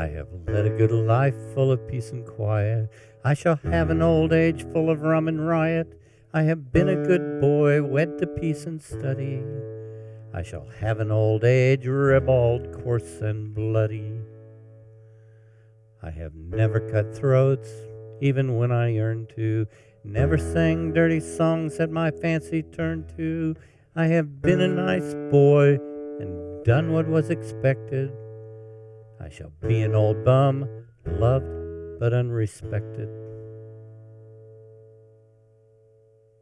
I have led a good life full of peace and quiet. I shall have an old age full of rum and riot. I have been a good boy, wed to peace and study. I shall have an old age ribald, coarse and bloody. I have never cut throats, even when I yearned to. Never sang dirty songs that my fancy turned to. I have been a nice boy and done what was expected. I shall be an old bum, loved but unrespected.